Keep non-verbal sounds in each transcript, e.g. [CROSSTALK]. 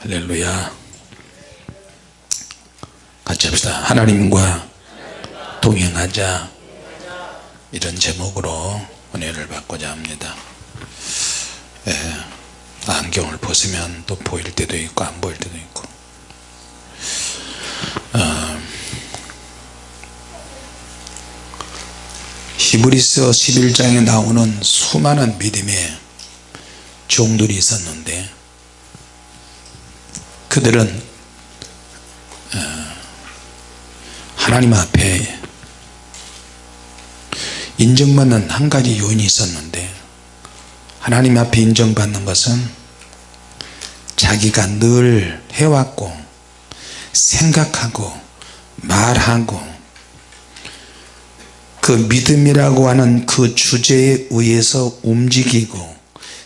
할렐루야. 같이 합시다. 하나님과 동행하자. 이런 제목으로 은혜를 받고자 합니다. 예, 안경을 벗으면 또 보일 때도 있고 안 보일 때도 있고. 어, 히브리서 11장에 나오는 수많은 믿음의 종들이 있었는데 그들은 어, 하나님 앞에 인정받는 한 가지 요인이 있었는데 하나님 앞에 인정받는 것은 자기가 늘 해왔고 생각하고 말하고 그 믿음이라고 하는 그 주제에 의해서 움직이고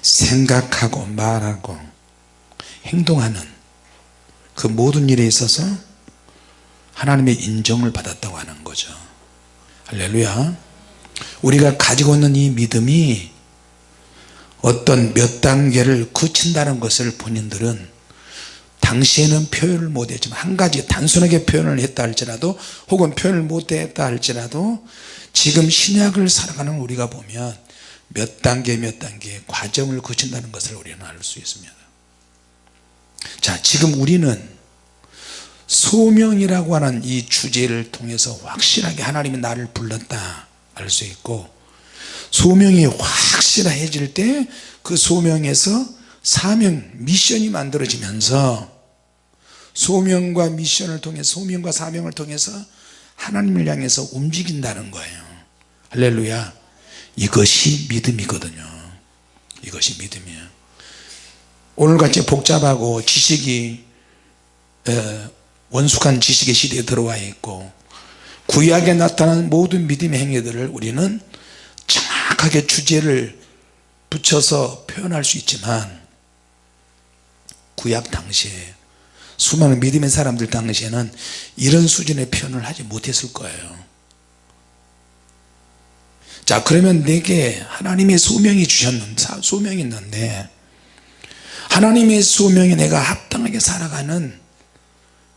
생각하고 말하고 행동하는 그 모든 일에 있어서 하나님의 인정을 받았다고 하는 거죠. 할렐루야. 우리가 가지고 있는 이 믿음이 어떤 몇 단계를 거친다는 것을 본인들은 당시에는 표현을 못했지만 한 가지 단순하게 표현을 했다 할지라도 혹은 표현을 못했다 할지라도 지금 신약을 살아가는 우리가 보면 몇 단계 몇 단계 과정을 거친다는 것을 우리는 알 수 있습니다 자 지금 우리는 소명이라고 하는 이 주제를 통해서 확실하게 하나님이 나를 불렀다 알 수 있고 소명이 확실해질 때 그 소명에서 사명 미션이 만들어지면서 소명과 미션을 통해 소명과 사명을 통해서 하나님을 향해서 움직인다는 거예요. 할렐루야. 이것이 믿음이거든요. 이것이 믿음이에요 오늘같이 복잡하고 지식이 원숙한 지식의 시대에 들어와 있고 구약에 나타난 모든 믿음의 행위들을 우리는 정확하게 주제를 붙여서 표현할 수 있지만 구약 당시에 수많은 믿음의 사람들 당시에는 이런 수준의 표현을 하지 못했을 거예요. 자 그러면 내게 하나님의 소명이 주셨는데 소명이 있는데 하나님의 소명에 내가 합당하게 살아가는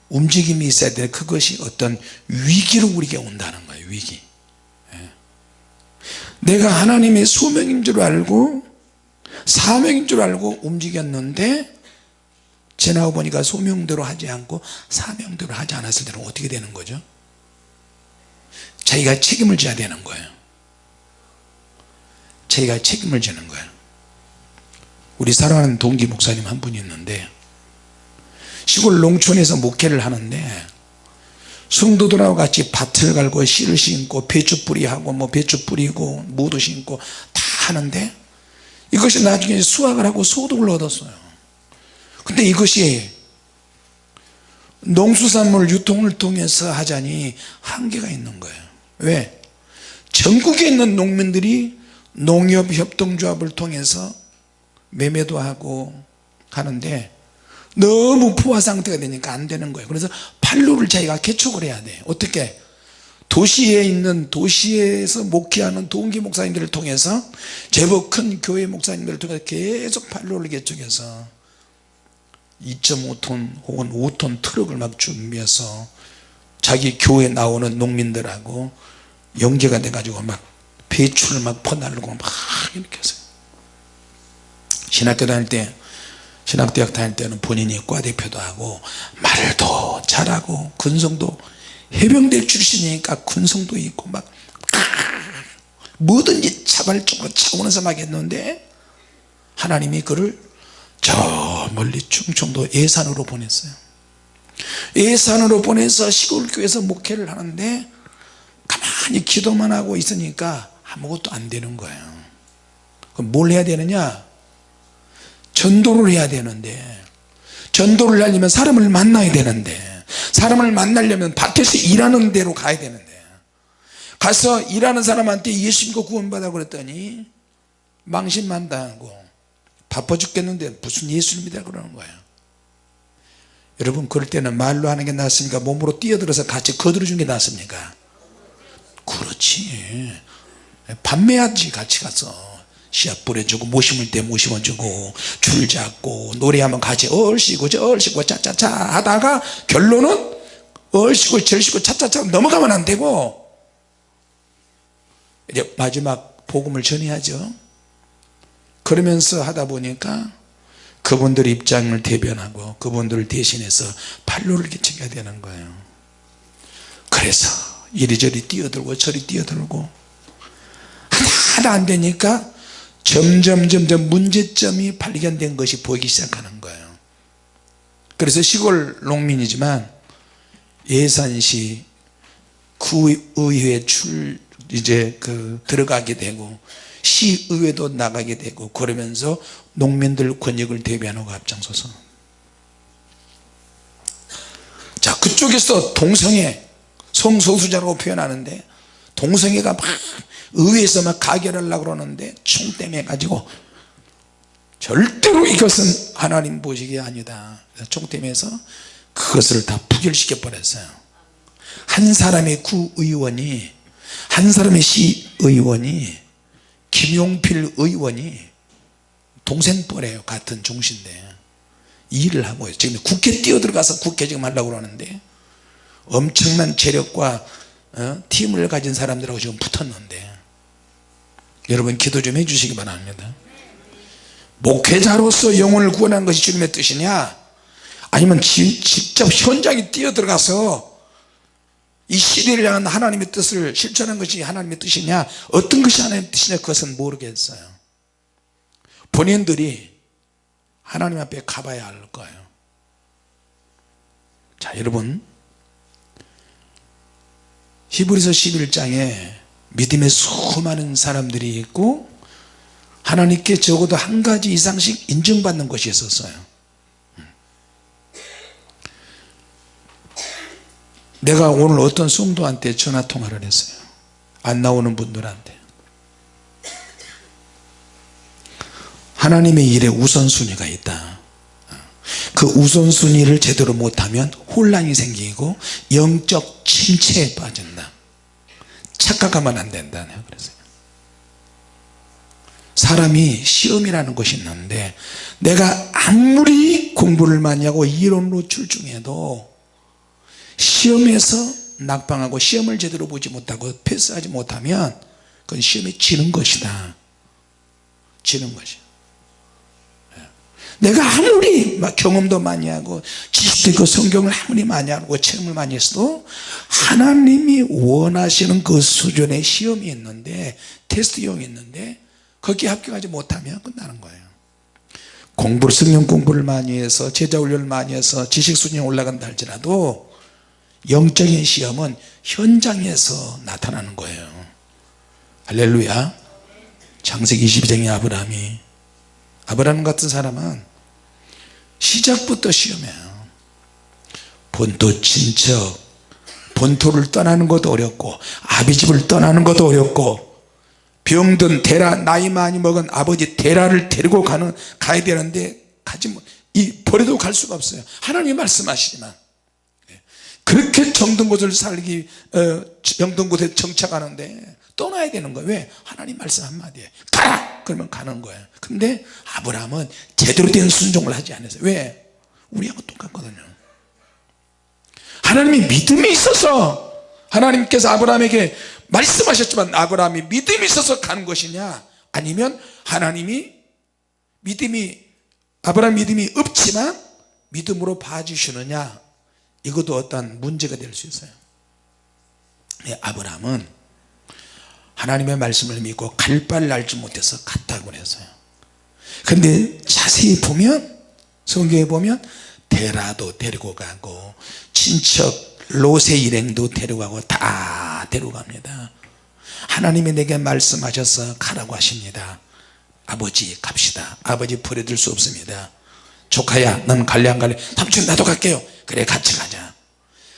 움직임이 있어야 돼. 그것이 어떤 위기로 우리에게 온다는 거예요 위기. 예. 내가 하나님의 소명인 줄 알고 사명인 줄 알고 움직였는데 지나고 보니까 소명대로 하지 않고 사명대로 하지 않았을 때는 어떻게 되는 거죠? 자기가 책임을 져야 되는 거예요. 자기가 책임을 지는 거예요 우리 사랑하는 동기 목사님 한 분이 있는데 시골 농촌에서 목회를 하는데 성도들하고 같이 밭을 갈고 씨를 심고 배추 뿌리하고 뭐 배추 뿌리고 모두 심고 다 하는데 이것이 나중에 수확을 하고 소득을 얻었어요 근데 이것이 농수산물 유통을 통해서 하자니 한계가 있는 거예요 왜? 전국에 있는 농민들이 농협협동조합을 통해서 매매도 하고 하는데 너무 포화 상태가 되니까 안 되는 거예요. 그래서 판로를 자기가 개척을 해야 돼요. 어떻게? 도시에 있는 도시에서 목회하는 동기 목사님들을 통해서 제법 큰 교회 목사님들을 통해서 계속 판로를 개척해서 2.5톤 혹은 5톤 트럭을 막 준비해서 자기 교회 나오는 농민들하고 연계가 돼 가지고 막 배추를 막 퍼날르고 막 이렇게 해서 신학교 다닐 때 신학대학 다닐 때는 본인이 과대표도 하고 말도 잘하고 근성도 해병대 출신이니까 근성도 있고 막 뭐든지 자발적으로 차원에서 막 했는데 하나님이 그를 저 멀리 충청도 예산으로 보냈어요. 예산으로 보내서 시골교회에서 목회를 하는데 가만히 기도만 하고 있으니까 아무것도 안 되는 거예요. 그럼 뭘 해야 되느냐 전도를 해야 되는데 전도를 하려면 사람을 만나야 되는데 사람을 만나려면 밭에서 일하는 데로 가야 되는데 가서 일하는 사람한테 예수 믿고 구원받아 그랬더니 망신만 당하고 바빠 죽겠는데 무슨 믿어 그러는 거예요. 여러분 그럴 때는 말로 하는 게 낫습니까? 몸으로 뛰어들어서 같이 거들어 주는 게 낫습니까? 그렇지. 판매하지 같이 가서 씨앗 뿌려주고 모심을 때 모심어 주고 줄 잡고 노래하면 같이 얼씨구 절씨구 짜짜짜 하다가 결론은 얼씨구 절씨구 차차차 넘어가면 안 되고 이제 마지막 복음을 전해야죠. 그러면서 하다 보니까 그분들 입장을 대변하고 그분들을 대신해서 판로를 개척해야 되는 거예요. 그래서 이리저리 뛰어들고 저리 뛰어들고 하나 안 되니까 점점 점점 문제점이 발견된 것이 보이기 시작하는 거예요. 그래서 시골 농민이지만 예산시 구의회 출 이제 그 들어가게 되고 시의회도 나가게 되고 그러면서 농민들 권역을 대변하고 앞장서서. 자 그쪽에서 동성애 성소수자라고 표현하는데 동성애가 막 의회에서 막 가결하려고 그러는데 총대매 가지고 절대로 이것은 하나님 보시기 아니다. 총대매에서 그것을 다 부결시켜 버렸어요. 한 사람의 구의원이 한 사람의 시의원이 김용필 의원이 동생뻘이에요 같은 종신데. 일을 하고 있어요. 지금 국회 뛰어들어가서 국회 지금 하려고 그러는데 엄청난 재력과 어? 팀을 가진 사람들하고 지금 붙었는데 여러분 기도 좀 해주시기 바랍니다. 목회자로서 영혼을 구원한 것이 주님의 뜻이냐? 아니면 지, 직접 현장에 뛰어들어가서 이 시대를 향한 하나님의 뜻을 실천한 것이 하나님의 뜻이냐? 어떤 것이 하나님의 뜻이냐? 그것은 모르겠어요. 본인들이 하나님 앞에 가봐야 할 거예요. 자 여러분. 히브리서 11장에 믿음의 수많은 사람들이 있고 하나님께 적어도 한 가지 이상씩 인정받는 것이 있었어요. 내가 오늘 어떤 성도한테 전화통화를 했어요. 안 나오는 분들한테. 하나님의 일에 우선순위가 있다. 그 우선순위를 제대로 못하면 혼란이 생기고 영적 침체에 빠진다 착각하면 안 된다 내가 그랬어요 사람이 시험이라는 것이 있는데 내가 아무리 공부를 많이 하고 이론으로 출중해도 시험에서 낙방하고 시험을 제대로 보지 못하고 패스하지 못하면 그건 시험에 지는 것이다. 지는 것이야 내가 아무리 막 경험도 많이 하고 지식도 있고 성경을 아무리 많이 하고 체험을 많이 했어도 하나님이 원하시는 그 수준의 시험이 있는데 테스트용이 있는데 거기에 합격하지 못하면 끝나는 거예요. 공부를 성령 공부를 많이 해서 제자 훈련을 많이 해서 지식 수준이 올라간다 할지라도 영적인 시험은 현장에서 나타나는 거예요. 할렐루야. 창세기 22장의 아브라함이 아브라함 같은 사람은 시작부터 시험해요. 본토 친척 본토를 떠나는 것도 어렵고 아비집을 떠나는 것도 어렵고 병든 대라 나이 많이 먹은 아버지 대라를 데리고 가는 가야 되는데 가지 못, 이 버려도 갈 수가 없어요. 하나님 말씀하시지만. 그렇게 정든 곳을 살기 어, 정든 곳에 정착하는데 떠나야 되는 거예요 왜? 하나님 말씀 한마디에 가라! 그러면 가는 거예요 근데 아브라함은 제대로 된 순종을 하지 않았어요. 왜? 우리하고 똑같거든요. 하나님이 믿음이 있어서 하나님께서 아브라함에게 말씀하셨지만 아브라함이 믿음이 있어서 간 것이냐? 아니면 하나님이 믿음이 아브라함 믿음이 없지만 믿음으로 봐주시느냐? 이것도 어떤 문제가 될 수 있어요. 예, 아브라함은 하나님의 말씀을 믿고 갈 바를 알지 못해서 갔다고 그랬어요. 근데 자세히 보면 성경에 보면 데라도 데리고 가고 친척 로세 일행도 데려가고 다 데려갑니다. 하나님이 내게 말씀하셔서 가라고 하십니다. 아버지 갑시다. 아버지 버려둘 수 없습니다. 조카야 넌 갈래 안 갈래? 삼촌 나도 갈게요. 그래 같이 가자.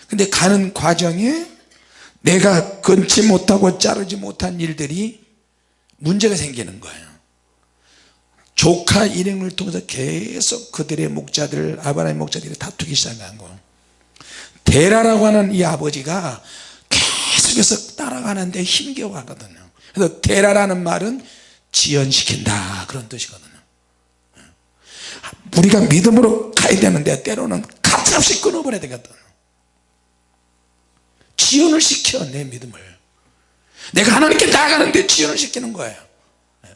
근데 가는 과정에 내가 끊지 못하고 자르지 못한 일들이 문제가 생기는 거예요. 조카 일행을 통해서 계속 그들의 목자들 아브라함의 목자들이 다투기 시작한 거. 데라라고 하는 이 아버지가 계속해서 따라가는데 힘겨워하거든요. 그래서 데라라는 말은 지연시킨다. 그런 뜻이거든요. 우리가 믿음으로 가야 되는데 때로는 가차없이 끊어버려야 되거든 지연을 시켜 내 믿음을. 내가 하나님께 나아가는데 지연을 시키는 거예요. 예.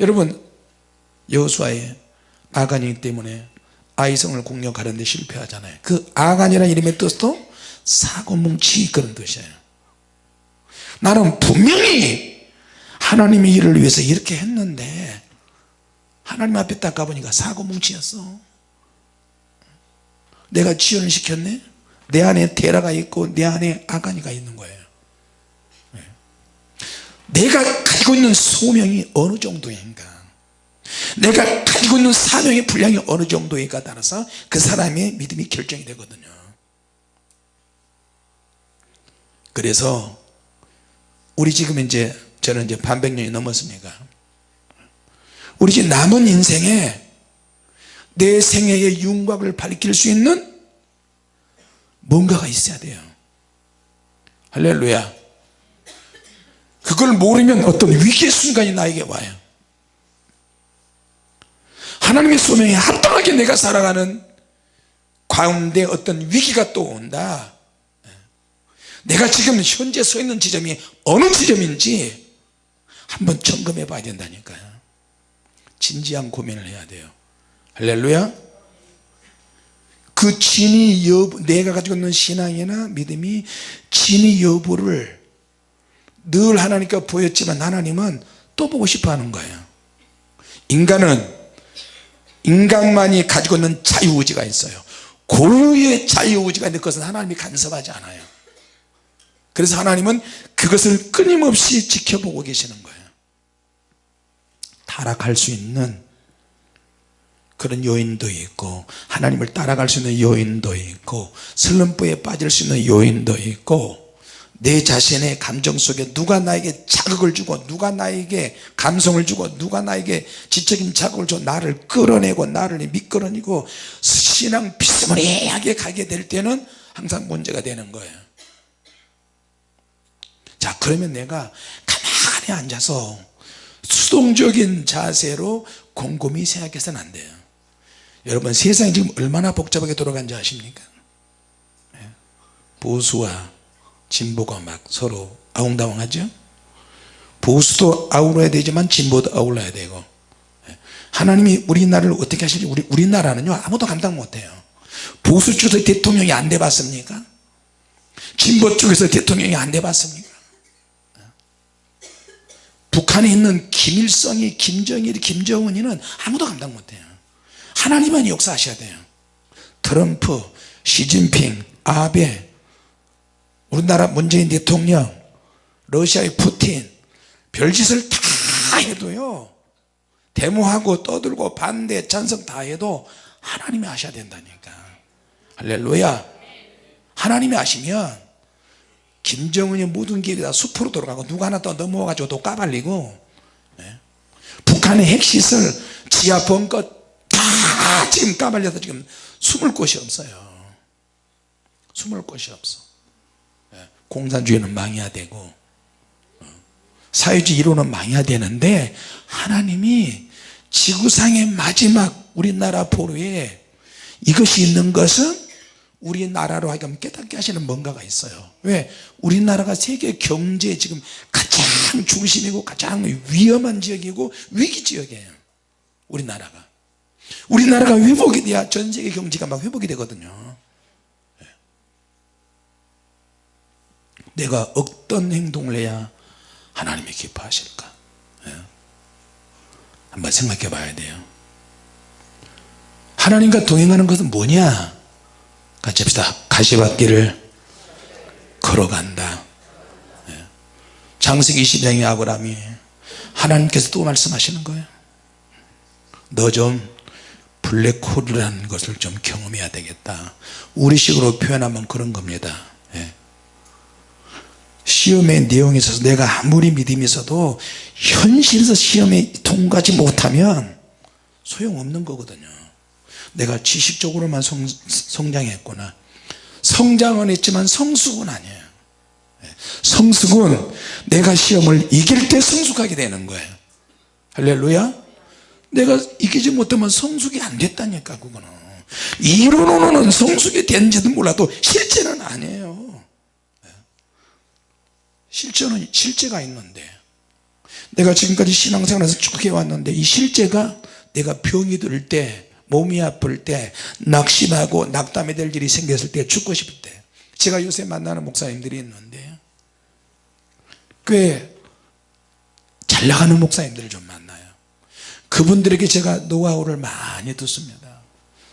여러분 여호수아의 아간이기 때문에 아이성을 공격하는데 실패하잖아요. 그 아간이라는 이름의 뜻도 사고뭉치 그런 뜻이에요. 나는 분명히 하나님의 일을 위해서 이렇게 했는데 하나님 앞에 딱 가보니까 사고뭉치였어. 내가 지연을 시켰네 내 안에 테라가 있고 내 안에 아가니가 있는 거예요. 네. 내가 가지고 있는 소명이 어느 정도인가? 내가 가지고 있는 사명의 분량이 어느 정도인가 따라서 그 사람의 믿음이 결정이 되거든요. 그래서 우리 지금 이제 저는 이제 반백년이 넘었습니까. 우리 지금 남은 인생에 내 생애의 윤곽을 밝힐 수 있는 뭔가가 있어야 돼요. 할렐루야. 그걸 모르면 어떤 위기의 순간이 나에게 와요. 하나님의 소명에 합당하게 내가 살아가는 가운데 어떤 위기가 또 온다. 내가 지금 현재 서 있는 지점이 어느 지점인지 한번 점검해 봐야 된다니까요. 진지한 고민을 해야 돼요. 할렐루야 그 진위 여부 내가 가지고 있는 신앙이나 믿음이 진위 여부를 늘 하나님께 보였지만 하나님은 또 보고 싶어 하는 거예요. 인간은 인간만이 가지고 있는 자유의지가 있어요. 고유의 자유의지가 있는 것은 하나님이 간섭하지 않아요. 그래서 하나님은 그것을 끊임없이 지켜보고 계시는 거예요. 타락할 수 있는 그런 요인도 있고 하나님을 따라갈 수 있는 요인도 있고 슬럼프에 빠질 수 있는 요인도 있고 내 자신의 감정 속에 누가 나에게 자극을 주고 누가 나에게 감성을 주고 누가 나에게 지적인 자극을 줘 나를 끌어내고 나를 미끌어내고 신앙 비스무리하게 가게 될 때는 항상 문제가 되는 거예요. 자 그러면 내가 가만히 앉아서 수동적인 자세로 곰곰이 생각해서는 안 돼요 여러분 세상이 지금 얼마나 복잡하게 돌아간지 아십니까? 예. 보수와 진보가 막 서로 아웅다웅하죠? 보수도 아울러야 되지만 진보도 아울러야 되고 예. 하나님이 우리나라를 어떻게 하실지 우리, 우리나라는요 아무도 감당 못해요. 보수 쪽에서 대통령이 안 돼 봤습니까? 진보 쪽에서 대통령이 안 돼 봤습니까? 북한에 있는 김일성이 김정일이 김정은이는 아무도 감당 못해요 하나님만 역사하셔야 돼요. 트럼프 시진핑 아베 우리나라 문재인 대통령 러시아의 푸틴 별짓을 다 해도요 데모하고 떠들고 반대 찬성 다 해도 하나님이 하셔야 된다니까. 할렐루야. 하나님이 하시면 김정은이 모든 길이 다 숲으로 돌아가고 누가 하나 또 넘어와 가지고 또 까발리고 네? 북한의 핵시설 지하 벙커 다 지금 까발려서 지금 숨을 곳이 없어요 숨을 곳이 없어 네? 공산주의는 망해야 되고 어? 사회주의 이론은 망해야 되는데 하나님이 지구상의 마지막 우리나라 포로에 이것이 있는 것은 우리나라로 하여금 깨닫게 하시는 뭔가가 있어요 왜? 우리나라가 세계 경제에 지금 가장 중심이고 가장 위험한 지역이고 위기 지역이에요 우리나라가 우리나라가 회복이 돼야 전 세계 경제가 막 회복이 되거든요. 예. 내가 어떤 행동을 해야 하나님이 기뻐하실까? 예. 한번 생각해 봐야 돼요. 하나님과 동행하는 것은 뭐냐? 같이 합시다. 가시밭길을 걸어간다. 예. 장세기 20장의 아브라함이 하나님께서 또 말씀하시는 거예요. 너좀 블랙홀이라는 것을 좀 경험해야 되겠다. 우리식으로 표현하면 그런 겁니다. 예. 시험의 내용에 있어서 내가 아무리 믿음이 있어도 현실에서 시험에 통과하지 못하면 소용없는 거거든요. 내가 지식적으로만 성, 성장했구나 성장은 했지만 성숙은 아니에요. 예. 성숙은 내가 시험을 이길 때 성숙하게 되는 거예요. 할렐루야 내가 이기지 못하면 성숙이 안 됐다니까 그거는. 이론으로는 성숙이 된지도 몰라도 실제는 아니에요. 실제는 실제가 있는데. 내가 지금까지 신앙생활에서 쭉 해왔는데 이 실제가 내가 병이 들 때 몸이 아플 때 낙심하고 낙담이 될 일이 생겼을 때 죽고 싶을 때. 제가 요새 만나는 목사님들이 있는데 꽤 잘 나가는 목사님들을 좀 만나요 그분들에게 제가 노하우를 많이 듣습니다.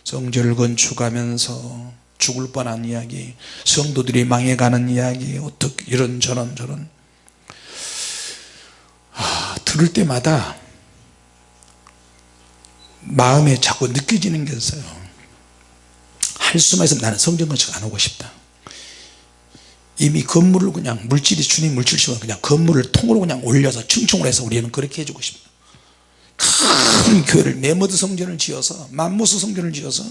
성전을 건축하면서 죽을 뻔한 이야기 성도들이 망해가는 이야기 어떻게 이런 저런 저런. 아, 들을 때마다 마음에 자꾸 느껴지는 게 있어요. 할 수만 있으면 나는 성전 건축 안 하고 싶다. 이미 건물을 그냥 물질이 주님 물질이면 그냥 건물을 통으로 그냥 올려서 충충을 해서 우리는 그렇게 해주고 싶다 큰 교회를 메머드 성전을 지어서 맘모스 성전을 지어서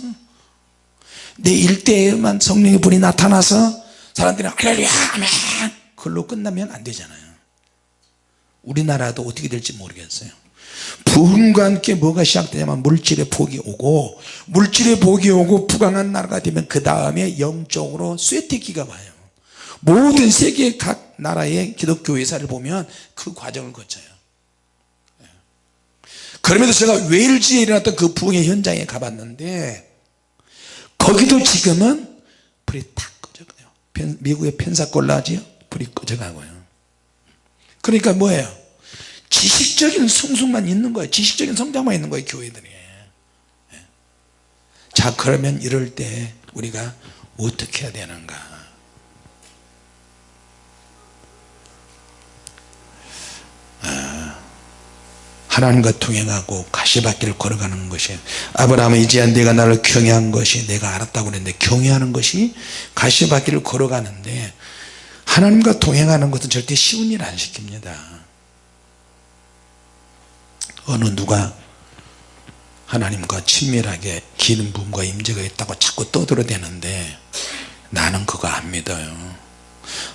내 일대에만 성령의 불이 나타나서 사람들이 할렐루야 아멘! 그걸로 끝나면 안 되잖아요. 우리나라도 어떻게 될지 모르겠어요. 부흥과 함께 뭐가 시작되냐면 물질의 복이 오고 물질의 복이 오고 부강한 나라가 되면 그 다음에 영적으로 쇠퇴기가 와요. 모든 세계 각 나라의 기독교 회사를 보면 그 과정을 거쳐요 그러면서 제가 웨일즈에 일어났던 그 부흥의 현장에 가봤는데 거기도 지금은 불이 탁 꺼져가요. 미국의 펜사콜라지요? 불이 꺼져가고요. 그러니까 뭐예요? 지식적인 성숙만 있는 거예요. 지식적인 성장만 있는 거예요 교회들이. 예. 자 그러면 이럴 때 우리가 어떻게 해야 되는가 하나님과 동행하고 가시밭길을 걸어가는 것이 아브라함은 이제야 내가 나를 경외한 것이 내가 알았다고 그랬는데 경외하는 것이 가시밭길을 걸어가는데 하나님과 동행하는 것은 절대 쉬운 일 안 시킵니다 어느 누가 하나님과 친밀하게 기름 부음과 임재가 있다고 자꾸 떠들어대는데 나는 그거 안 믿어요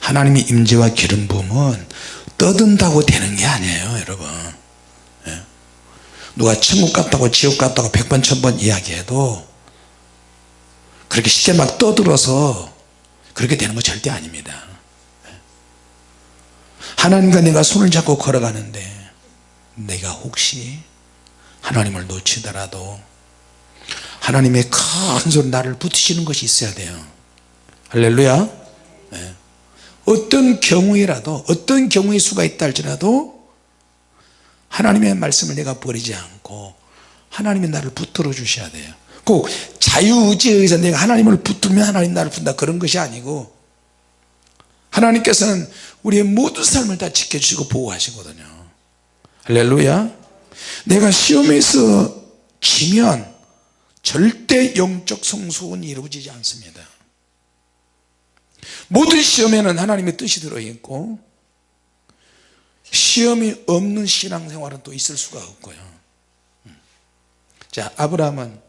하나님의 임재와 기름 부음은 떠든다고 되는 게 아니에요 여러분 예? 누가 천국 갔다고 지옥 갔다고 백번 천번 이야기해도 그렇게 쉽게 막 떠들어서 그렇게 되는 거 절대 아닙니다 예? 하나님과 내가 손을 잡고 걸어가는데 내가 혹시 하나님을 놓치더라도 하나님의 큰 손 나를 붙이시는 것이 있어야 돼요 할렐루야 네. 어떤 경우에라도 어떤 경우의 수가 있다 할지라도 하나님의 말씀을 내가 버리지 않고 하나님이 나를 붙들어 주셔야 돼요. 꼭 자유의지에 의해서 내가 하나님을 붙들면 하나님 나를 붙는다 그런 것이 아니고 하나님께서는 우리의 모든 삶을 다 지켜주시고 보호하시거든요. 할렐루야. 내가 시험에서 지면 절대 영적 성숙은 이루어지지 않습니다. 모든 시험에는 하나님의 뜻이 들어있고 시험이 없는 신앙생활은 또 있을 수가 없고요. 자 아브라함은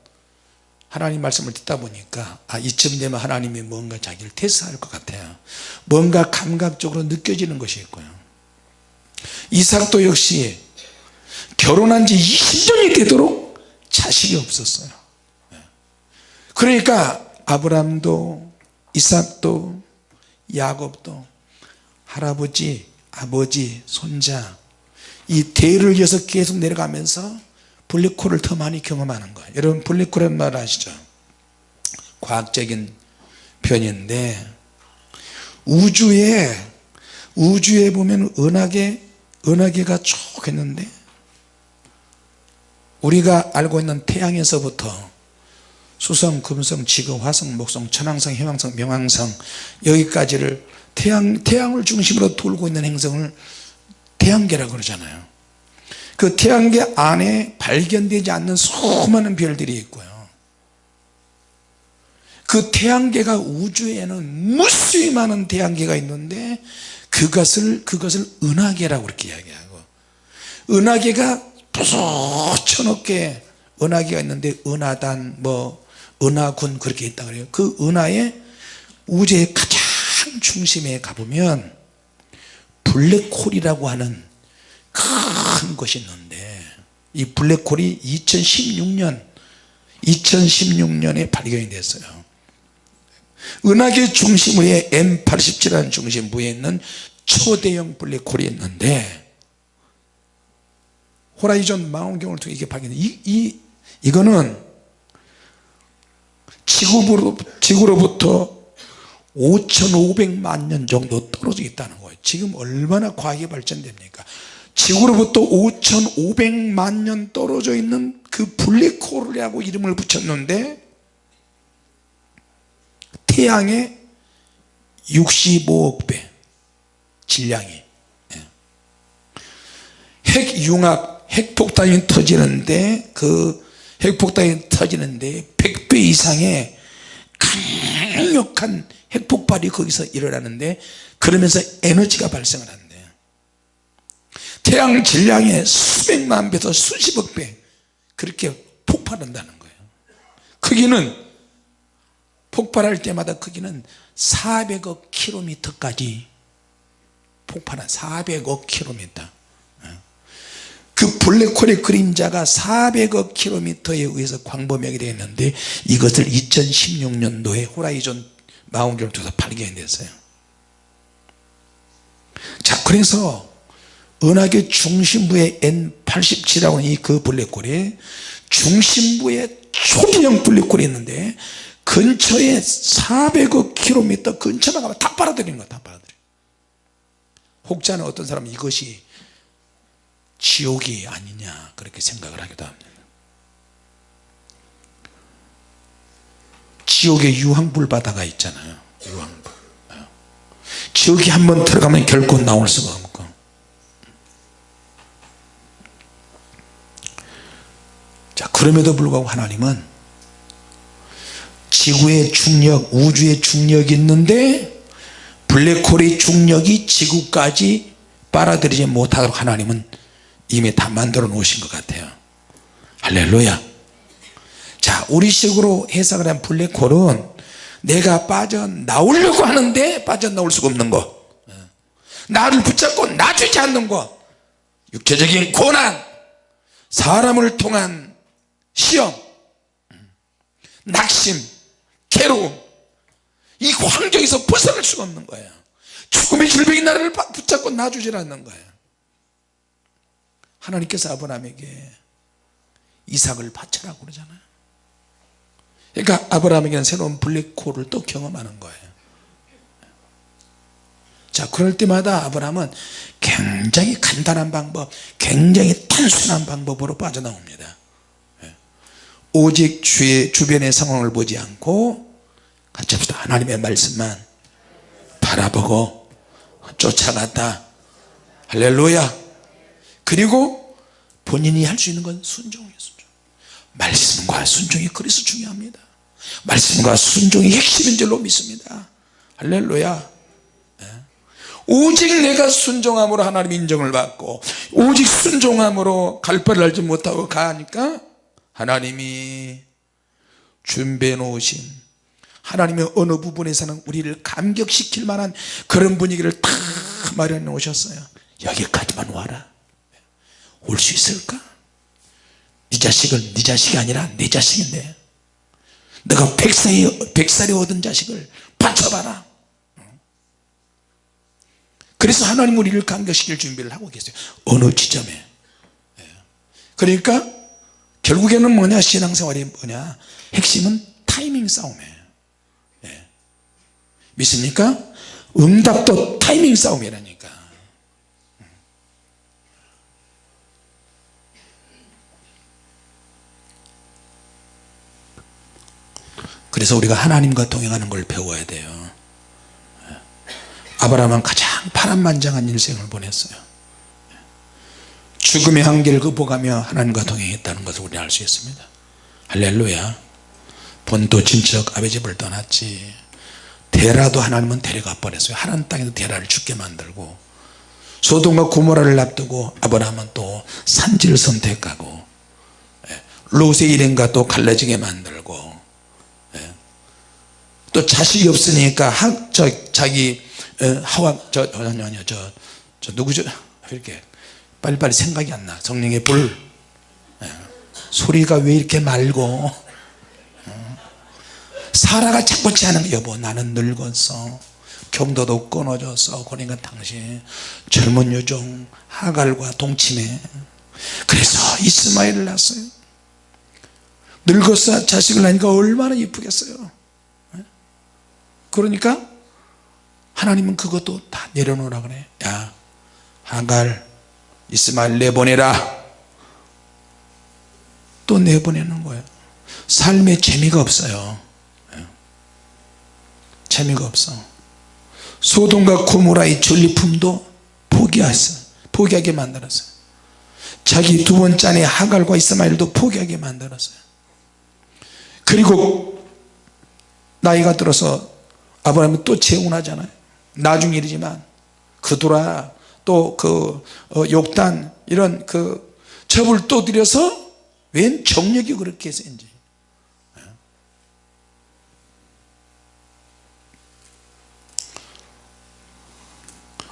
하나님 말씀을 듣다 보니까 아 이쯤 되면 하나님이 뭔가 자기를 테스트할 것 같아요. 뭔가 감각적으로 느껴지는 것이 있고요. 이삭도 역시 결혼한 지 20년이 되도록 자식이 없었어요. 그러니까 아브람도 이삭도 야곱도 할아버지 아버지 손자 이 대를 이어서 계속 내려가면서 블랙홀을 더 많이 경험하는 거예요 여러분 블랙홀은 말 아시죠? 과학적인 표현인데 우주에 우주에 보면 은하계 은하계가 쭉 있는데 우리가 알고 있는 태양에서부터 수성, 금성, 지구, 화성, 목성, 천왕성, 해왕성, 명왕성 여기까지를 태양, 태양을 중심으로 돌고 있는 행성을 태양계라고 그러잖아요. 그 태양계 안에 발견되지 않는 수많은 별들이 있고요. 그 태양계가 우주에는 무수히 많은 태양계가 있는데 그것을 그것을 은하계라고 그렇게 이야기하고 은하계가 부서쳐놓게 은하계가 있는데 은하단 뭐 은하군 그렇게 있다 그래요. 그 은하의 우주의 가장 중심에 가보면 블랙홀이라고 하는 큰 것이 있는데 이 블랙홀이 2016년 2016년에 발견이 됐어요. 은하계 중심부에 M87이라는 중심부에 있는 초대형 블랙홀이 있는데 호라이즌 망원경을 통해 이게 발견돼 이, 이, 이거는 지구로, 지구로부터 5,500만 년 정도 떨어져 있다는 거예요 지금 얼마나 과학이 발전됩니까 지구로부터 5,500만 년 떨어져 있는 그 블랙홀이라고 이름을 붙였는데 태양의 65억 배 질량이 예. 핵융합 핵폭탄이 터지는데 그 핵폭탄이 터지는데 100배 이상의 강력한 핵폭발이 거기서 일어나는데 그러면서 에너지가 발생을 한대요 태양 질량의 수백만 배에서 수십억 배 그렇게 폭발한다는 거예요. 크기는 폭발할 때마다 크기는 400억 킬로미터까지 폭발한 400억 킬로미터. 그 블랙홀의 그림자가 400억 킬로미터에 의해서 광범위하게 되어 있는데 이것을 2016년도에 호라이즌 통해서 발견이 됐어요. 자 그래서 은하계 중심부에 N87이라고 하는 이 그 블랙홀에 중심부에 초대형 블랙홀이 있는데 근처에 400억 킬로미터 근처만 가면 다 빨아들이는 거다 빨아들여. 혹자는 어떤 사람은 이것이 지옥이 아니냐 그렇게 생각을 하기도 합니다 지옥에 유황불 바다가 있잖아요. 유황불. 지옥이 한번 들어가면 결코 나올 수가 없고. 자 그럼에도 불구하고 하나님은 지구의 중력 우주의 중력이 있는데 블랙홀의 중력이 지구까지 빨아들이지 못하도록 하나님은 이미 다 만들어 놓으신 것 같아요. 할렐루야 자 우리식으로 해석을 한 블랙홀은 내가 빠져나오려고 하는데 빠져나올 수가 없는 거. 나를 붙잡고 놔주지 않는 거. 육체적인 고난. 사람을 통한 시험. 낙심. 괴로움. 이 환경에서 벗어날 수가 없는 거예요. 죽음의 질병이 나를 붙잡고 놔주질 않는 거예요. 하나님께서 아브라함에게 이삭을 바쳐라고 그러잖아요 그러니까 아브라함에게는 새로운 블랙홀을 또 경험하는 거예요. 자 그럴 때마다 아브라함은 굉장히 간단한 방법 굉장히 단순한 방법으로 빠져나옵니다. 예. 오직 주의 주변의 상황을 보지 않고 같이 합시다 하나님의 말씀만 바라보고 쫓아갔다. 할렐루야. 그리고 본인이 할 수 있는 건 순종 말씀과 순종이 그래서 중요합니다. 말씀과 순종이 핵심인 줄로 믿습니다. 할렐루야. 예. 오직 내가 순종함으로 하나님 인정을 받고 오직 순종함으로 갈 바를 알지 못하고 가니까 하나님이 준비해 놓으신 하나님의 어느 부분에서는 우리를 감격시킬 만한 그런 분위기를 다 마련해 놓으셨어요. 여기까지만 와라. 올 수 있을까? 네 자식을 네 자식이 아니라 내 자식인데 너가 백살이, 백살이 얻은 자식을 바쳐봐라. 그래서 하나님 우리를 감격시킬 준비를 하고 계세요. 어느 지점에? 예. 그러니까 결국에는 뭐냐? 신앙생활이 뭐냐? 핵심은 타이밍 싸움이에요 예. 믿습니까? 응답도 타이밍 싸움이라니까 그래서 우리가 하나님과 동행하는 걸 배워야 돼요. 아브라함은 가장 파란만장한 일생을 보냈어요. 죽음의 한계를 극복하며 하나님과 동행했다는 것을 우리는 알 수 있습니다. 할렐루야. 본토 친척 아베 집을 떠났지. 데라도 하나님은 데려가 버렸어요. 하나님 땅에도 데라를 죽게 만들고 소돔과 고모라를 납두고 아브라함은 또 산지를 선택하고 예, 롯의 일행과 또 갈라지게 만들고 예, 또 자식이 없으니까 하, 저, 자기 어, 하와 저 아니요 아니요 저 저 누구죠? 이렇게 빨리빨리 생각이 안나. 성령의 불. 예. 소리가 왜 이렇게 맑고? 어. 사라가 자꾸 하는 거. 여보 나는 늙었어. 경도도 끊어졌어 그러니까 당신 젊은 요정 하갈과 동침해. 그래서 이스마엘을 낳았어요. 늙어서 자식을 낳으니까 얼마나 이쁘겠어요. 예? 그러니까 하나님은 그것도 다 내려놓으라 그래. 야 하갈 이스마엘 내보내라. 또 내보내는 거예요. 삶에 재미가 없어요. 예. 재미가 없어. 소돔과 고모라의 전리품도 포기했어요. 포기하게 만들었어요. 자기 두 번째 아내 하갈과 이스마엘도 포기하게 만들었어요. 그리고 나이가 들어서 아브라함은 또 재혼하잖아요. 나중 일이지만 그돌아 또그 어, 욕단 이런 그 접을 또 들여서 웬 정력이 그렇게 센지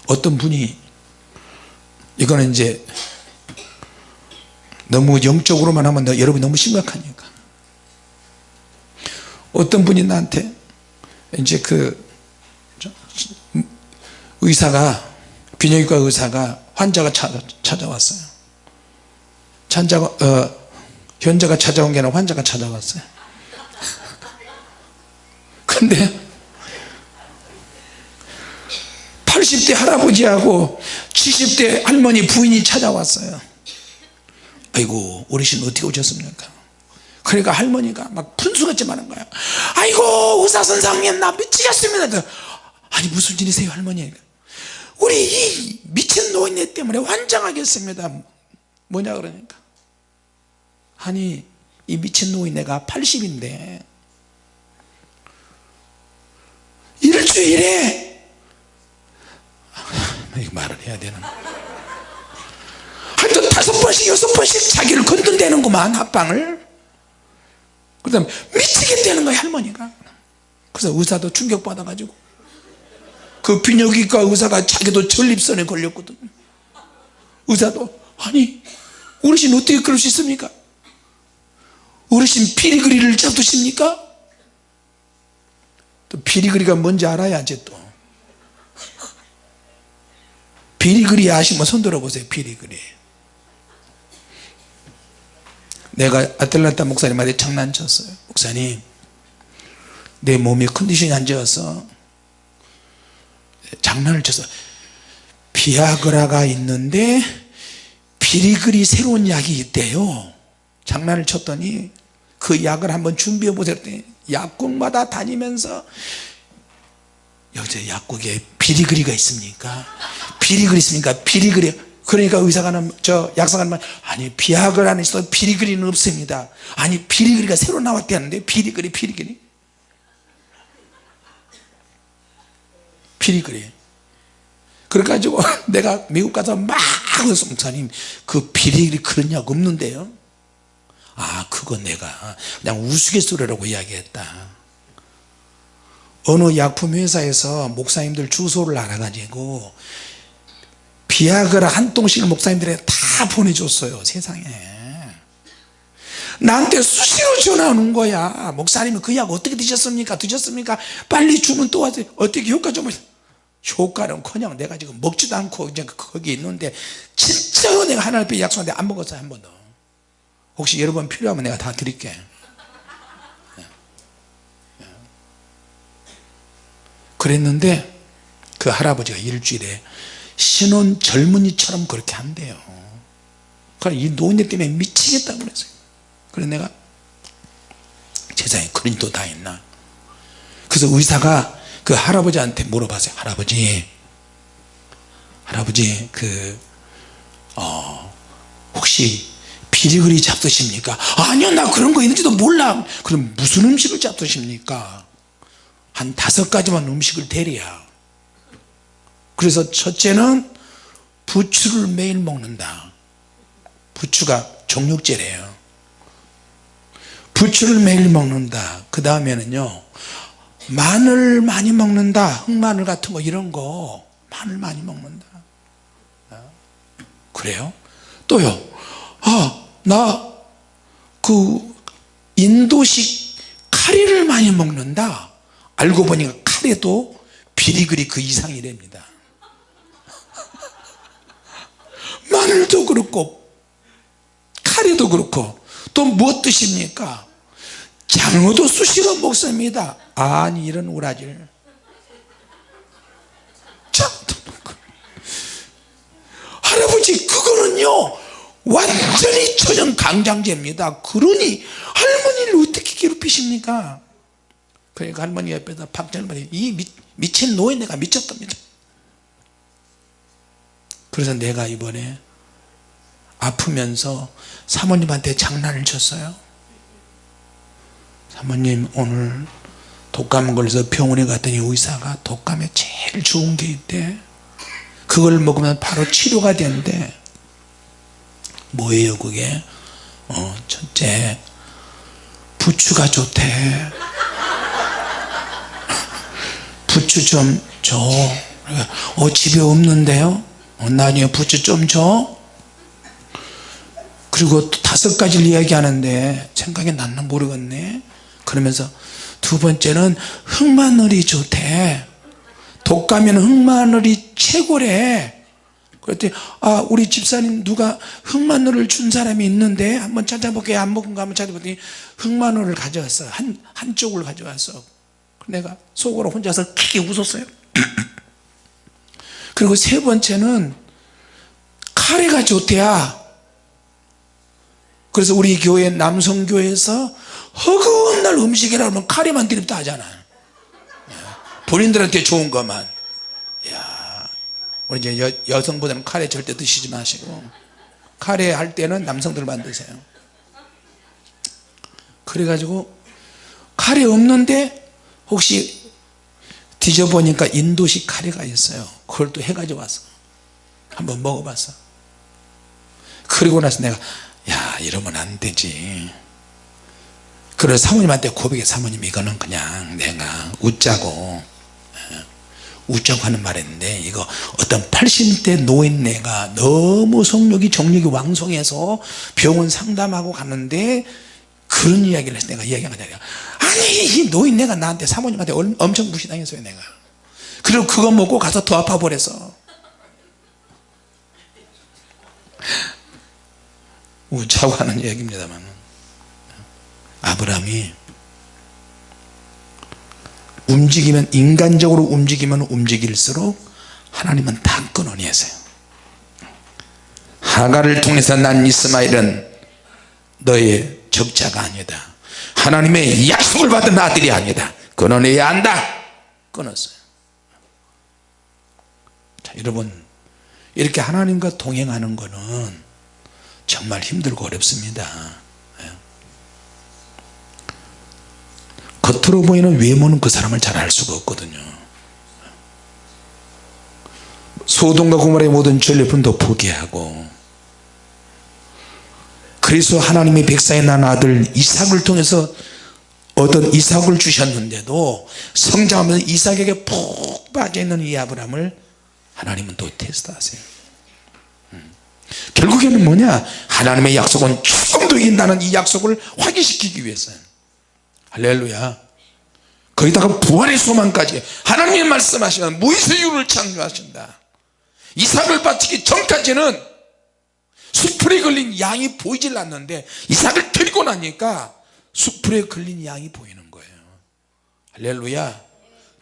어떤 분이 이거는 이제 너무 영적으로만 하면 너, 여러분이 너무 심각하니까. 어떤 분이 나한테 이제 그 의사가 비뇨기과 의사가 환자가 찾아, 찾아왔어요. 환자가 어, 현자가 찾아온 게 아니라 환자가 찾아왔어요. [LAUGHS] 근데 80대 할아버지하고 70대 할머니 부인이 찾아왔어요. 아이고 어르신 어떻게 오셨습니까 그러니까 할머니가 막 분수같이 많은 거야 아이고 의사 선생님 나 미치겠습니다. 아니 무슨 일이세요 할머니? 우리 이 미친 노인네 때문에 환장하겠습니다. 뭐냐 그러니까. 아니 이 미친 노인네가 80인데. 일주일에 [LAUGHS] 이거 말을 해야 되나? 하여튼 다섯 번씩 여섯 번씩 자기를 건든대는구만 합방을 그 다음에 미치겠다는 거야 할머니가. 그래서 의사도 충격받아 가지고. 그 비뇨기과 의사가 자기도 전립선에 걸렸거든. 의사도 아니 어르신 어떻게 그럴 수 있습니까? 어르신 피리그리를 잡두십니까? 또 피리그리가 뭔지 알아야지 또. 피리그리 아시면 손 들어보세요 피리그리 내가 아틀란타 목사님한테 장난쳤어요. 목사님 내 몸이 컨디션이 안 좋아서 장난을 쳐서 비아그라가 있는데 피리그리 새로운 약이 있대요. 장난을 쳤더니 그 약을 한번 준비해 보세요. 약국마다 다니면서 여자 약국에 비리그리가 있습니까? 비리그리 있습니까? 비리그리 그러니까 의사가 저 약사가 말 아니 비약을 안에 있어 비리그리는 없습니다. 아니 비리그리가 새로 나왔대는데 비리그리 비리그리? 비리그리. 그래가지고 [LAUGHS] 내가 미국 가서 막 목사님 그 비리그리 그런 약 없는데요? 아 그거 내가 그냥 우스갯소리라고 이야기했다. 어느 약품 회사에서 목사님들 주소를 알아가지고 비아그라 한 통씩을 목사님들에게 다 보내줬어요 세상에. 나한테 수시로 전화 오는 거야. 목사님은 그 약 어떻게 드셨습니까? 드셨습니까? 빨리 주면 또 와서 어떻게 효과 좀 효과는 커녕 내가 지금 먹지도 않고 이제 거기 있는데 진짜로 내가 하나님 앞에 약속한데 안 먹었어요 한 번도. 혹시 여러분 필요하면 내가 다 드릴게. 그랬는데 그 할아버지가 일주일에 신혼 젊은이처럼 그렇게 한대요. 그러니까 이 노인네 때문에 미치겠다고 그랬어요. 그래서 내가 세상에 그런 일도 다 있나? 그래서 의사가 그 할아버지한테 물어봤어요. 할아버지 할아버지 그 어, 혹시 비리그리 잡수십니까? 아니요 나 그런 거 있는지도 몰라. 그럼 무슨 음식을 잡수십니까? 한 다섯 가지만 음식을 대리야 그래서 첫째는 부추를 매일 먹는다. 부추가 정육제래요. 부추를 매일 먹는다. 그 다음에는요 마늘 많이 먹는다. 흑마늘 같은 거 이런 거 마늘 많이 먹는다. 그래요? 또요 아나 그 인도식 카레를 많이 먹는다. 알고 보니까 카레도 비리그리 그 이상이랍니다 마늘도 그렇고 카레도 그렇고 또 무엇 드십니까? 장어도 수시로 먹습니다. 아니 이런 우라질. 참, 할아버지 그거는요 완전히 초전 강장제입니다. 그러니 할머니를 어떻게 괴롭히십니까? 그러니까 할머니 옆에다 박전발이 이 미, 미친 노인네가 미쳤답니다. 그래서 내가 이번에 아프면서 사모님한테 장난을 쳤어요. 사모님 오늘 독감 걸려서 병원에 갔더니 의사가 독감에 제일 좋은 게 있대. 그걸 먹으면 바로 치료가 된대. 뭐예요 그게? 어 첫째 부추가 좋대. 부추 좀줘. 어 집에 없는데요? 어, 나중에 부추 좀줘 그리고 또 다섯 가지를 이야기하는데 생각이 났나 모르겠네. 그러면서 두 번째는 흑마늘이 좋대. 독감에는 흑마늘이 최고래. 그랬더니 아 우리 집사님 누가 흑마늘을 준 사람이 있는데 한번 찾아볼게요 안 먹은 거 한번 찾아봤더니 흑마늘을 가져왔어. 한, 한쪽을 가져왔어 내가 속으로 혼자서 크게 웃었어요. [CLEARS THROAT] 그리고 세 번째는 카레가 좋대야 그래서 우리 교회 남성교회에서 허구한 날 음식이라 하면 카레만 드립다 하잖아. 본인들한테 좋은 것만. 야, 우리 이제 여, 여성보다는 카레 절대 드시지 마시고 카레 할 때는 남성들만 드세요. 그래가지고 카레 없는데 혹시 뒤져보니까 인도식 카레가 있어요. 그걸 또 해가지고 왔어. 한번 먹어봤어. 그리고 나서 내가 야 이러면 안 되지. 그래서 사모님한테 고백해. 사모님 이거는 그냥 내가 웃자고. 예, 웃자고 하는 말인데 이거 어떤 80대 노인네가 너무 성욕이 정력이 왕성해서 병원 상담하고 가는데 그런 이야기를 해서 내가 이야기한 거잖아요 아니 이 노인네가 나한테 사모님한테 엄청 무시당했어요 내가. 그리고 그거 먹고 가서 더 아파 버렸어 웃자고 하는 얘기입니다만. 아브라함이 움직이면 인간적으로 움직이면 움직일수록 하나님은 다 끊어내세요. 하가를 통해서 난 이스마엘은 너의 적자가 아니다. 하나님의 약속을 받은 아들이 아니다. 끊어내야 한다. 끊었어요. 자 여러분 이렇게 하나님과 동행하는 것은 정말 힘들고 어렵습니다 예. 겉으로 보이는 외모는 그 사람을 잘 알 수가 없거든요 소돔과 고모라의 모든 전리품도 포기하고 그래서 하나님의 백사에 난 아들 이삭을 통해서 어떤 이삭을 주셨는데도 성장하면서 이삭에게 푹 빠져있는 이 아브람을 하나님은 또 테스트하세요 음. 결국에는 뭐냐? 하나님의 약속은 조금도 이긴다는 이 약속을 확인시키기 위해서 할렐루야. 거기다가 부활의 소망까지. 하나님이 말씀하시는 무이스유를 창조하신다. 이삭을 바치기 전까지는 수풀에 걸린 양이 보이질 않는데 이삭을 드리고 나니까 수풀에 걸린 양이 보이는 거예요. 할렐루야.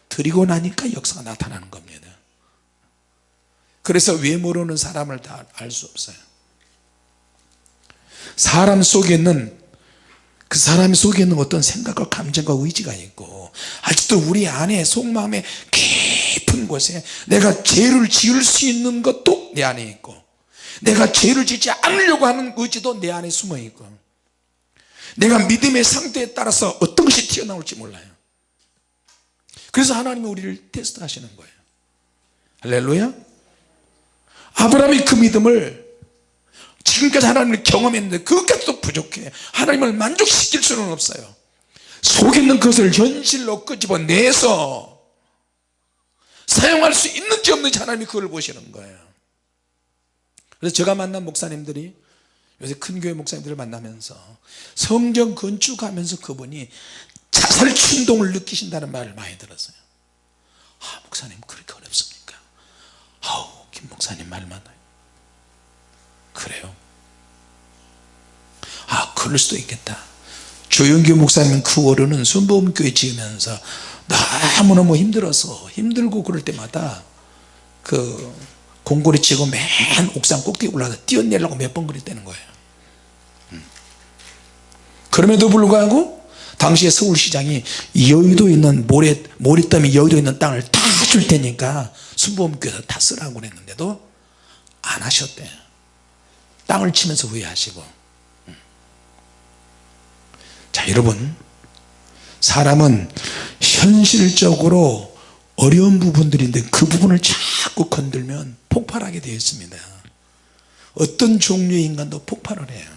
드리고 나니까 역사가 나타나는 겁니다 그래서 외모로는 사람을 다 알 수 없어요. 사람 속에 있는 그 사람 속에 있는 어떤 생각과 감정과 의지가 있고 아직도 우리 안에 속마음에 깊은 곳에 내가 죄를 지을 수 있는 것도 내 안에 있고 내가 죄를 짓지 않으려고 하는 의지도 내 안에 숨어 있고 내가 믿음의 상태에 따라서 어떤 것이 튀어나올지 몰라요. 그래서 하나님이 우리를 테스트 하시는 거예요. 할렐루야 아브라함이 그 믿음을 지금까지 하나님을 경험했는데 그것까지도 부족해. 하나님을 만족시킬 수는 없어요. 속에 있는 것을 현실로 끄집어내서 사용할 수 있는지 없는지 하나님이 그걸 보시는 거예요. 그래서 제가 만난 목사님들이 요새 큰 교회 목사님들을 만나면서 성전 건축하면서 그분이 자살 충동을 느끼신다는 말을 많이 들었어요. 아 목사님 그렇게 어렵습니까 아우 김 목사님 말 많아요. 그래요? 아 그럴 수도 있겠다. 조영규 목사님 그 월요는 순복음교회 지으면서 너무너무 힘들어서 힘들고 그럴 때마다 그 공고리 치고 맨 옥상 꼭대기 올라가서 뛰어내려고 몇 번 그랬다는 거예요. 음. 그럼에도 불구하고 당시에 서울시장이 여의도 있는 모래, 모래더미 여의도 있는 땅을 다 줄 테니까 순복음교회에서 다 쓰라고 그랬는데도 안 하셨대. 땅을 치면서 후회하시고. 음. 자 여러분. 사람은 현실적으로 어려운 부분들인데 그 부분을 자꾸 건들면 폭발하게 되어 있습니다. 어떤 종류의 인간도 폭발을 해요.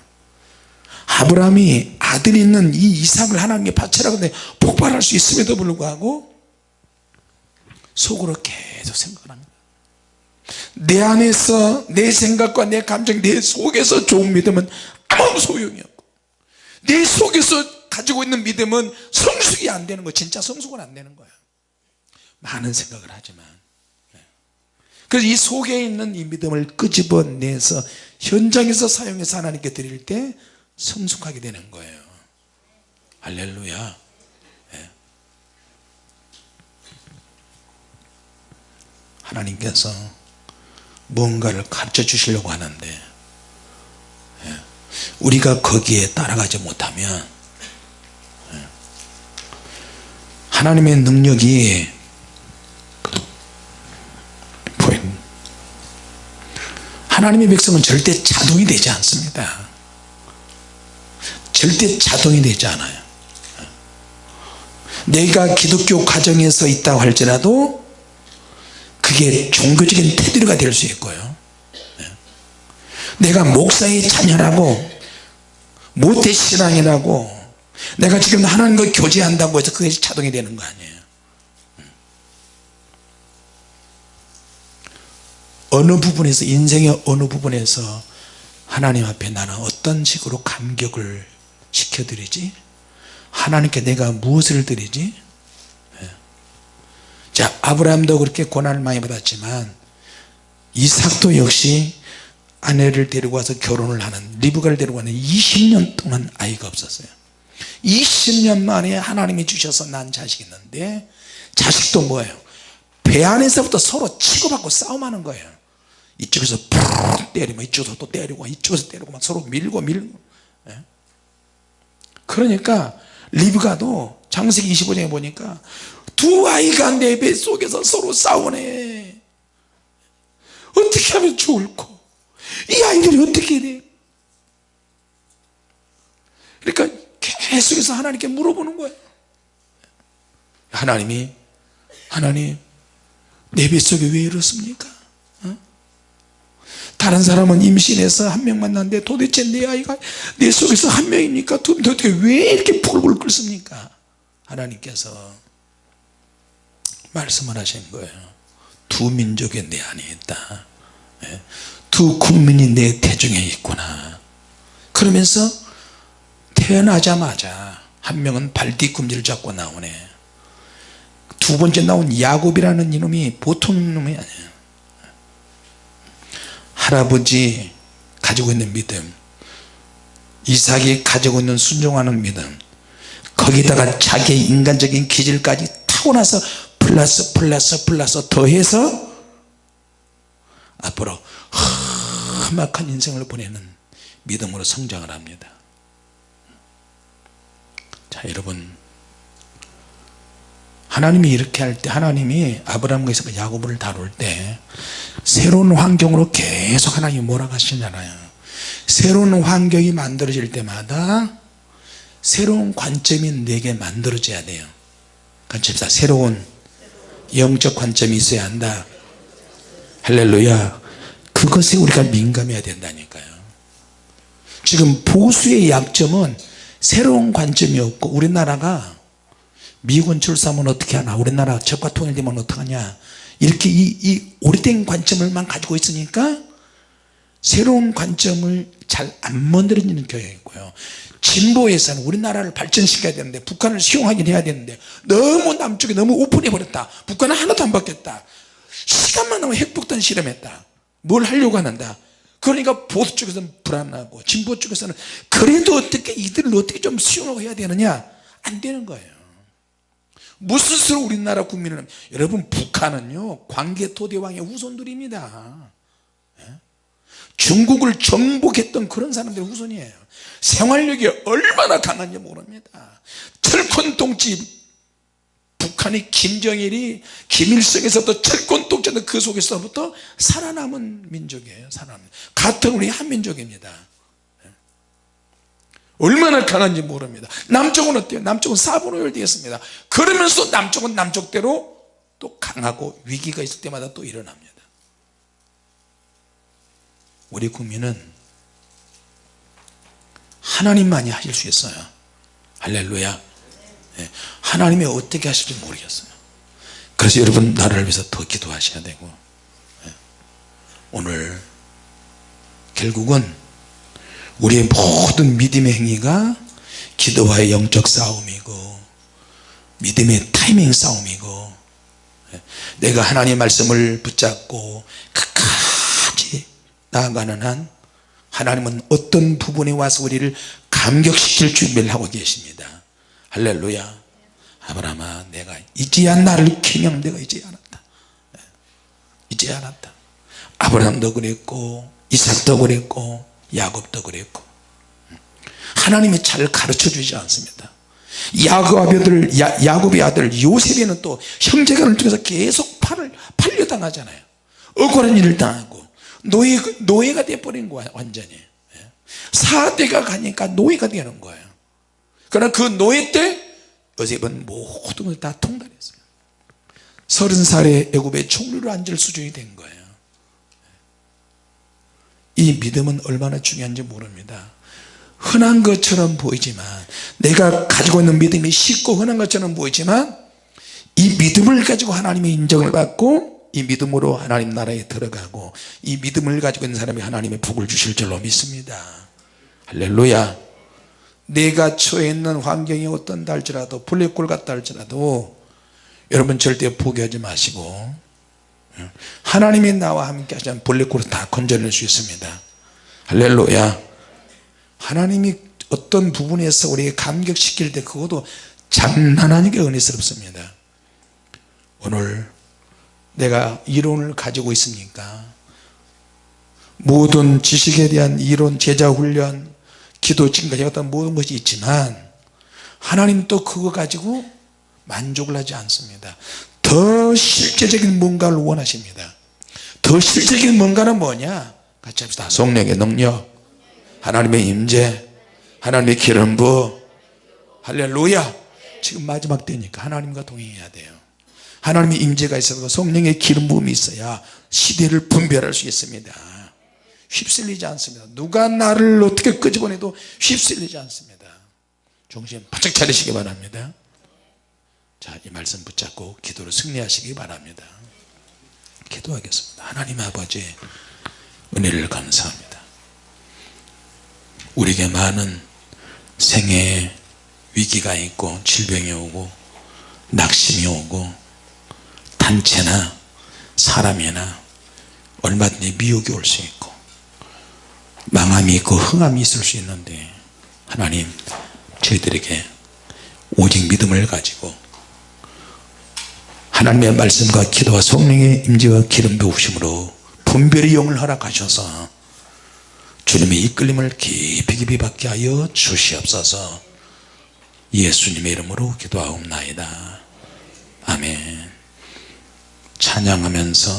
아브라함이 아들이 있는 이 이삭을 하나님께 바치라고 하는데 폭발할 수 있음에도 불구하고 속으로 계속 생각을 합니다. 내 안에서 내 생각과 내 감정 내 속에서 좋은 믿음은 아무 소용이 없고 내 속에서 가지고 있는 믿음은 성숙이 안 되는 거 진짜 성숙은 안 되는 거예요. 많은 생각을 하지만. 네. 그래서 이 속에 있는 이 믿음을 끄집어내서 현장에서 사용해서 하나님께 드릴 때 성숙하게 되는 거예요. 할렐루야 하나님께서 뭔가를 가르쳐 주시려고 하는데 네. 우리가 거기에 따라가지 못하면 하나님의 능력이 하나님의 백성은 절대 자동이 되지 않습니다 절대 자동이 되지 않아요 내가 기독교 가정에서 있다고 할지라도 그게 종교적인 테두리가 될 수 있고요. 내가 목사의 자녀라고 모태신앙이라고 내가 지금 하나님과 교제한다고 해서 그게 자동이 되는 거 아니에요. 어느 부분에서 인생의 어느 부분에서 하나님 앞에 나는 어떤 식으로 감격을 시켜드리지? 하나님께 내가 무엇을 드리지? 예. 자 아브라함도 그렇게 고난을 많이 받았지만 이삭도 역시 아내를 데리고 와서 결혼을 하는 리브가를 데리고 와는 20년 동안 아이가 없었어요. 20년 만에 하나님이 주셔서 난 자식이 있는데 자식도 뭐예요? 배 안에서부터 서로 치고받고 싸움하는 거예요. 이쪽에서 푸르 때리면 이쪽에서 또 때리고 이쪽에서 때리고 막 서로 밀고 밀고. 예? 그러니까 리브가도 장세기 25장에 보니까 두 아이가 내 뱃속에서 서로 싸우네. 어떻게 하면 좋을까? 이 아이들이 어떻게 돼 그러니까 계속해서 하나님께 물어보는 거예요 하나님이 하나님 내 뱃속에 왜 이렇습니까? 어? 다른 사람은 임신해서 한 명 만났는데 도대체 내 아이가 내 속에서 한 명입니까? 도대체 왜 이렇게 불불 끓습니까? 하나님께서 말씀을 하신 거예요. 두 민족이 내 안에 있다. 예? 두 국민이 내 대중에 있구나. 그러면서 태어나자마자 한 명은 발 뒤꿈치를 잡고 나오네. 두 번째 나온 야곱이라는 이놈이 보통 놈이 아니에요. 할아버지 가지고 있는 믿음 이삭이 가지고 있는 순종하는 믿음 거기다가 자기의 인간적인 기질까지 타고나서 플러스 플러스 플러스 더해서 앞으로 험악한 인생을 보내는 믿음으로 성장을 합니다. 자 여러분. 하나님이 이렇게 할 때 하나님이 아브라함과 이삭 야곱을 다룰 때 새로운 환경으로 계속 하나님이 몰아가시잖아요. 새로운 환경이 만들어질 때마다 새로운 관점이 내게 만들어져야 돼요. 관점사 새로운 영적 관점이 있어야 한다. 할렐루야. 그것에 우리가 민감해야 된다니까요. 지금 보수의 약점은 새로운 관점이 없고 우리나라가 미군 출사하면 어떻게 하나 우리나라 적과 통일되면 어떡하냐. 이렇게 이, 이 오래된 관점을만 가지고 있으니까 새로운 관점을 잘 안 만들어지는 교회이고요 진보에서는 우리나라를 발전시켜야 되는데 북한을 수용하긴 해야 되는데 너무 남쪽이 너무 오픈해 버렸다. 북한은 하나도 안 바뀌었다. 시간만 나면 핵폭탄 실험했다. 뭘 하려고 하는다 그러니까 보수 쪽에서는 불안하고 진보 쪽에서는 그래도 어떻게 이들을 어떻게 좀 수용하고 해야 되느냐? 안 되는 거예요. 무슨 수로 우리나라 국민은 여러분 북한은요 광개토대왕의 후손들입니다. 예? 중국을 정복했던 그런 사람들의 후손이에요. 생활력이 얼마나 강한지 모릅니다. 철권동지 북한이 김정일이 김일성에서부터 철권독자는 그 속에서부터 살아남은 민족이에요 살아남은. 같은 우리 한민족입니다. 얼마나 강한지 모릅니다. 남쪽은 어때요? 남쪽은 사분오열 되었습니다. 그러면서 남쪽은 남쪽대로 또 강하고 위기가 있을 때마다 또 일어납니다 우리 국민은 하나님만이 하실 수 있어요. 할렐루야. 예, 하나님이 어떻게 하실지 모르겠어요. 그래서 여러분 나라를 위해서 더 기도하셔야 되고 예, 오늘 결국은 우리의 모든 믿음의 행위가 기도와의 영적 싸움이고 믿음의 타이밍 싸움이고 예, 내가 하나님의 말씀을 붙잡고 나아가는 한 하나님은 어떤 부분에 와서 우리를 감격시킬 준비를 하고 계십니다. 할렐루야. 아브라함아 내가 이제야 나를 기념 내가 이제 알았다. 예, 이제 알았다. 아브라함도 그랬고 이삭도 그랬고 야곱도 그랬고. 하나님이 잘 가르쳐 주지 않습니다. 야곱의 아들, 야, 야곱의 아들 요셉에는 또 형제간을 통해서 계속 팔을 팔려당하잖아요. 억울한 일을 당하고 노예, 노예가 돼버린 거야 완전히. 예. 사대가 가니까 노예가 되는 거예요. 그러나 그 노예 때 요셉은 모든 걸 다 통달했어요. 서른 살에 애굽의 총리로 앉을 수준이 된 거예요. 이 믿음은 얼마나 중요한지 모릅니다. 흔한 것처럼 보이지만 내가 가지고 있는 믿음이 쉽고 흔한 것처럼 보이지만 이 믿음을 가지고 하나님의 인정을 받고 이 믿음으로 하나님 나라에 들어가고 이 믿음을 가지고 있는 사람이 하나님의 복을 주실 줄로 믿습니다. 할렐루야. 내가 처해 있는 환경이 어떤다 할지라도 블랙홀 같다 할지라도 여러분 절대 포기하지 마시고 하나님이 나와 함께 하시면 블랙홀을 다 건져낼 수 있습니다. 할렐루야. 하나님이 어떤 부분에서 우리에게 감격시킬 때 그것도 장난 아니게 은혜스럽습니다. 오늘 내가 이론을 가지고 있으니까. 모든 지식에 대한 이론 제자훈련 기도 지금까지 어떤 모든 것이 있지만 하나님 또 그거 가지고 만족을 하지 않습니다. 더 실제적인 뭔가를 원하십니다. 더 실제적인 뭔가는 뭐냐? 같이 합시다. 성령의 능력 하나님의 임재 하나님의 기름 부. 할렐루야! 지금 마지막 때니까 하나님과 동행해야 돼요 하나님의 임재가 있어서 성령의 기름 부음이 있어야 시대를 분별할 수 있습니다. 휩쓸리지 않습니다. 누가 나를 어떻게 끄집어내도 휩쓸리지 않습니다. 정신 바짝 차리시기 바랍니다. 자이 말씀 붙잡고 기도를 승리하시기 바랍니다. 기도하겠습니다. 하나님 아버지 은혜를 감사합니다. 우리에게 많은 생애에 위기가 있고 질병이 오고 낙심이 오고 단체나 사람이나 얼마든지 미혹이 올 수 있고 망함이 있고 흥함이 있을 수 있는데 하나님 저희들에게 오직 믿음을 가지고 하나님의 말씀과 기도와 성령의 임재와 기름 부으심으로 분별의 영을 허락하셔서 주님의 이끌림을 깊이 깊이 받게 하여 주시옵소서. 예수님의 이름으로 기도하옵나이다. 아멘 찬양하면서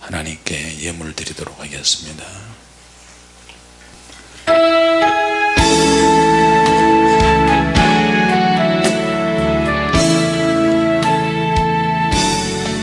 하나님께 예물 드리도록 하겠습니다.